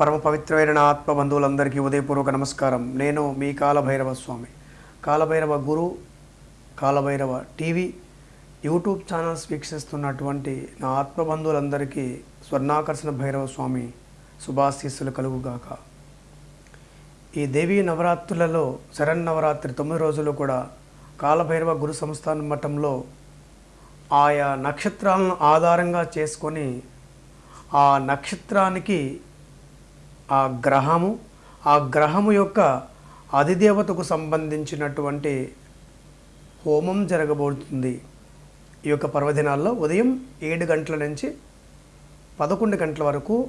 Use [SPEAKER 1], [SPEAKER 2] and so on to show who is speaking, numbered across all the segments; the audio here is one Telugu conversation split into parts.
[SPEAKER 1] పరమ పవిత్రమైన నా ఆత్మ బంధువులందరికీ ఉదయపూర్వక నమస్కారం. నేను మీ Kalabhairava Swami. Kalabhairava Guru Kalabhairava TV YouTube channels వీక్షిస్తున్నటువంటి నా ఆత్మ బంధువులందరికీ స్వర్ణాకర్షణ భైరవ స్వామి శుభాశీస్సులు కలుగుగాక. ఈ దేవీ నవరాత్రులలో శరన్నవరాత్రి తొమ్మిది రోజులు కూడా కాలభైరవ గురు సంస్థాన మఠంలో ఆయా నక్షత్రాలను ఆధారంగా చేసుకొని ఆ నక్షత్రానికి ఆ గ్రహము ఆ గ్రహము యొక్క అధిదేవతకు సంబంధించినటువంటి హోమం జరగబోతుంది. ఈ యొక్క పర్వదినాల్లో ఉదయం ఏడు గంటల నుంచి పదకొండు గంటల వరకు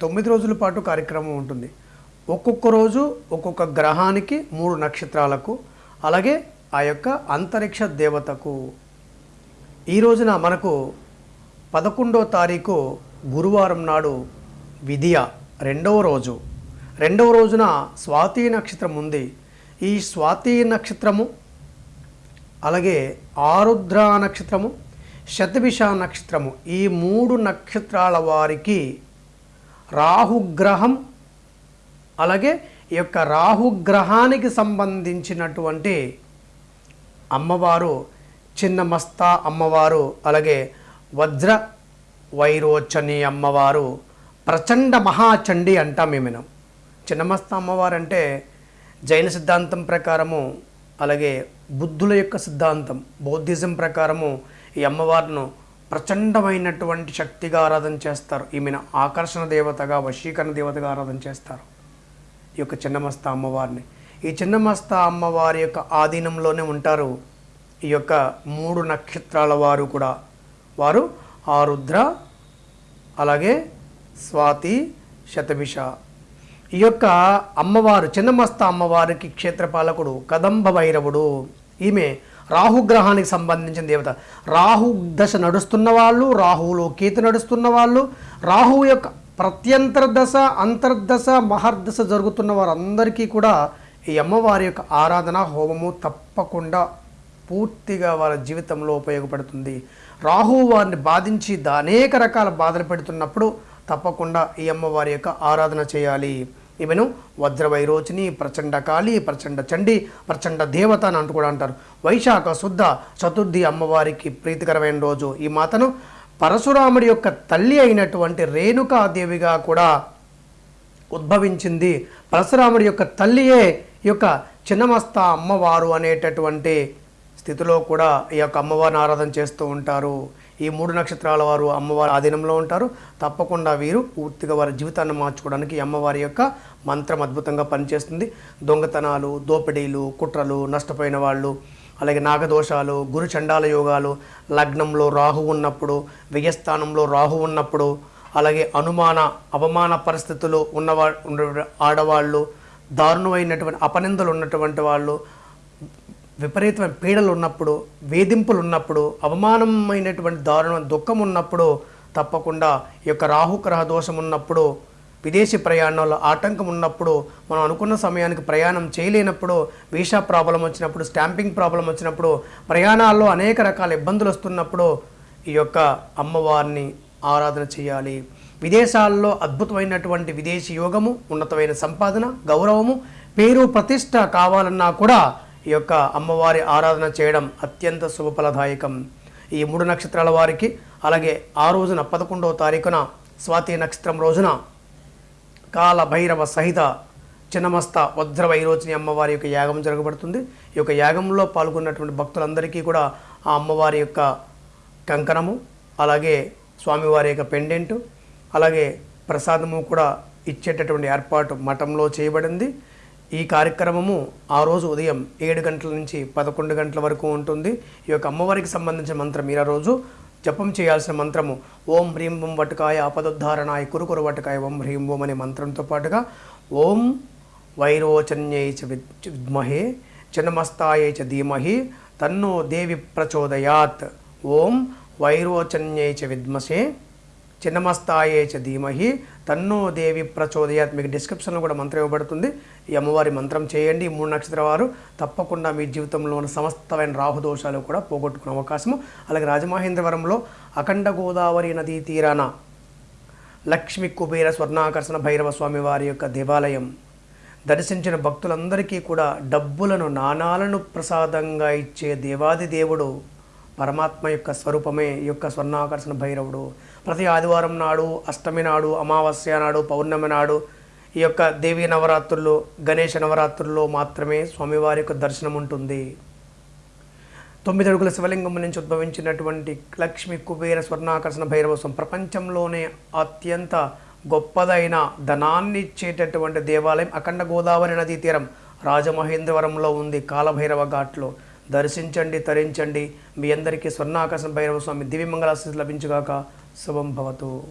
[SPEAKER 1] తొమ్మిది రోజుల పాటు కార్యక్రమం ఉంటుంది. ఒక్కొక్క రోజు ఒక్కొక్క గ్రహానికి మూడు నక్షత్రాలకు అలాగే ఆ యొక్క అంతరిక్ష దేవతకు. ఈ రోజున మనకు పదకొండో తారీఖు గురువారం నాడు విధియా రెండవ రోజు. రెండవ రోజున స్వాతి నక్షత్రం ఉంది. ఈ స్వాతి నక్షత్రము అలాగే ఆరుద్ర నక్షత్రము శతభిష నక్షత్రము ఈ మూడు నక్షత్రాల వారికి రాహుగ్రహం అలాగే ఈ యొక్క రాహుగ్రహానికి సంబంధించినటువంటి అమ్మవారు చిన్న మస్తా అమ్మవారు అలాగే వజ్ర వైరోచని అమ్మవారు ప్రచండ మహాచండి అంటాం మేము చిన్నమస్త అమ్మవారు అంటే జైన సిద్ధాంతం ప్రకారము అలాగే బుద్ధుల యొక్క సిద్ధాంతం బౌద్ధిజం ప్రకారము ఈ అమ్మవారిను ప్రచండమైనటువంటి శక్తిగా ఆరాధన చేస్తారు. ఈమెను ఆకర్షణ దేవతగా వశీకరణ దేవతగా ఆరాధన చేస్తారు ఈ యొక్క చిన్నమస్త అమ్మవారిని. ఈ చిన్నమస్త అమ్మవారి యొక్క ఆధీనంలోనే ఉంటారు ఈ యొక్క మూడు నక్షత్రాల వారు కూడా. వారు ఆరుద్ర అలాగే స్వాతి శతభిష ఈ యొక్క అమ్మవారు చిన్నమస్త అమ్మవారికి క్షేత్రపాలకుడు కదంబ భైరవుడు. ఈమె రాహుగ్రహానికి సంబంధించిన దేవత. రాహు దశ నడుస్తున్న వాళ్ళు రాహువులో కేతు నడుస్తున్న వాళ్ళు రాహువు యొక్క ప్రత్యంతర దశ అంతర్దశ మహర్దశ జరుగుతున్న వారందరికీ కూడా ఈ అమ్మవారి యొక్క ఆరాధన హోమము తప్పకుండా పూర్తిగా వాళ్ళ జీవితంలో ఉపయోగపడుతుంది. రాహువు వారిని బాధించి అనేక రకాల బాధలు పెడుతున్నప్పుడు తప్పకుండా ఈ అమ్మవారి యొక్క ఆరాధన చేయాలి. ఈమెను వజ్రవైరోచిని ప్రచండ కాళి ప్రచండ చండి ప్రచండ దేవత అని అంటూ కూడా అంటారు. వైశాఖ శుద్ధ చతుర్థి అమ్మవారికి ప్రీతికరమైన రోజు. ఈ మాతను పరశురాముడి యొక్క తల్లి అయినటువంటి రేణుకాదేవిగా కూడా ఉద్భవించింది. పరశురాముడి యొక్క తల్లియే ఈ యొక్క చిన్నమస్త అమ్మవారు అనేటటువంటి స్థితిలో కూడా ఈ యొక్క అమ్మవారిని ఆరాధన చేస్తూ ఉంటారు. ఈ మూడు నక్షత్రాల వారు అమ్మవారి ఆధీనంలో ఉంటారు. తప్పకుండా వీరు పూర్తిగా వారి జీవితాన్ని మార్చుకోవడానికి అమ్మవారి యొక్క మంత్రం అద్భుతంగా పనిచేస్తుంది. దొంగతనాలు దోపిడీలు కుట్రలు నష్టపోయిన వాళ్ళు అలాగే నాగదోషాలు గురు చండాల యోగాలు లగ్నంలో రాహు ఉన్నప్పుడు వ్యయస్థానంలో రాహు ఉన్నప్పుడు అలాగే అనుమాన అవమాన పరిస్థితులు ఉన్నవా ఉన్న ఆడవాళ్ళు దారుణమైనటువంటి అపనిందలు ఉన్నటువంటి వాళ్ళు విపరీతమైన పీడలు ఉన్నప్పుడు వేధింపులు ఉన్నప్పుడు అవమానమైనటువంటి దారుణమైన దుఃఖం ఉన్నప్పుడు తప్పకుండా ఈ యొక్క రాహుగ్రహ దోషం ఉన్నప్పుడు విదేశీ ప్రయాణంలో ఆటంకం ఉన్నప్పుడు మనం అనుకున్న సమయానికి ప్రయాణం చేయలేనప్పుడు వీసా ప్రాబ్లం వచ్చినప్పుడు స్టాంపింగ్ ప్రాబ్లం వచ్చినప్పుడు ప్రయాణాల్లో అనేక రకాల ఇబ్బందులు వస్తున్నప్పుడు ఈ యొక్క అమ్మవారిని ఆరాధన చేయాలి. విదేశాల్లో అద్భుతమైనటువంటి విదేశీ యోగము ఉన్నతమైన సంపాదన గౌరవము పేరు ప్రతిష్ట కావాలన్నా కూడా ఈ యొక్క అమ్మవారి ఆరాధన చేయడం అత్యంత శుభఫలదాయకం. ఈ మూడు నక్షత్రాల వారికి అలాగే ఆ రోజున పదకొండవ తారీఖున స్వాతి నక్షత్రం రోజున కాల భైరవ సహిత చిన్నమస్త వజ్ర వైరోచిని అమ్మవారి యొక్క యాగం జరగబడుతుంది. ఈ యొక్క యాగంలో పాల్గొన్నటువంటి భక్తులందరికీ కూడా ఆ అమ్మవారి యొక్క కంకణము అలాగే స్వామివారి యొక్క పెండెంటు అలాగే ప్రసాదము కూడా ఇచ్చేటటువంటి ఏర్పాటు మఠంలో చేయబడింది. ఈ కార్యక్రమము ఆ రోజు ఉదయం ఏడు గంటల నుంచి పదకొండు గంటల వరకు ఉంటుంది. ఈ యొక్క అమ్మవారికి సంబంధించిన మంత్రం మీరు ఆ రోజు. జపం చేయాల్సిన మంత్రము ఓం హ్రీం ఓం వటకాయ ఆపదోద్ధారణాయ కురుకురు వటకాయ ఓం హ్రీం ఓం అనే మంత్రంతో పాటుగా ఓం వైరోచన్యై చ విద్- విద్మహే చిన్నమస్తాయే చ ధీమహి తన్నో దేవి ప్రచోదయాత్. ఓం వైరోచన్యై చ విద్మసే చిన్నమస్తాయే చ ధీమహి. తన్నో దేవి ప్రచోదయాత్. మీకు డిస్క్రిప్షన్లో కూడా మంత్రం ఇవ్వబడుతుంది. ఈ అమ్మవారి మంత్రం చేయండి. ఈ మూడు నక్షత్ర వారు తప్పకుండా మీ జీవితంలో ఉన్న సమస్తమైన రాహుదోషాలు కూడా పోగొట్టుకునే అవకాశము. అలాగే రాజమహేంద్రవరంలో అఖండ గోదావరి నదీ తీరాన లక్ష్మి కుబేర స్వర్ణాకర్షణ భైరవ స్వామి వారి యొక్క దేవాలయం. దర్శించిన భక్తులందరికీ కూడా డబ్బులను నాణాలను ప్రసాదంగా ఇచ్చే దేవాది దేవుడు పరమాత్మ యొక్క స్వరూపమే ఈ యొక్క స్వర్ణాకర్షణ భైరవుడు. ప్రతి ఆదివారం నాడు అష్టమి నాడు అమావాస్య నాడు పౌర్ణమి నాడు ఈ యొక్క దేవీ నవరాత్రుల్లో గణేష నవరాత్రుల్లో మాత్రమే స్వామివారి యొక్క దర్శనం ఉంటుంది. తొమ్మిది అడుగుల శివలింగం నుంచి ఉద్భవించినటువంటి లక్ష్మి కుబేర స్వర్ణాకర్షణ భైరవస్వం ప్రపంచంలోనే అత్యంత గొప్పదైన ధనాన్ని ఇచ్చేటటువంటి దేవాలయం అఖండ గోదావరి నదీ తీరం రాజమహేంద్రవరంలో ఉంది కాలభైరవ ఘాట్లో. దర్శించండి తరించండి. మీ అందరికీ స్వర్ణాకాశం భైరవ స్వామి దివ్యమంగళాశీస్ లభించుగాక. శుభం భవతు.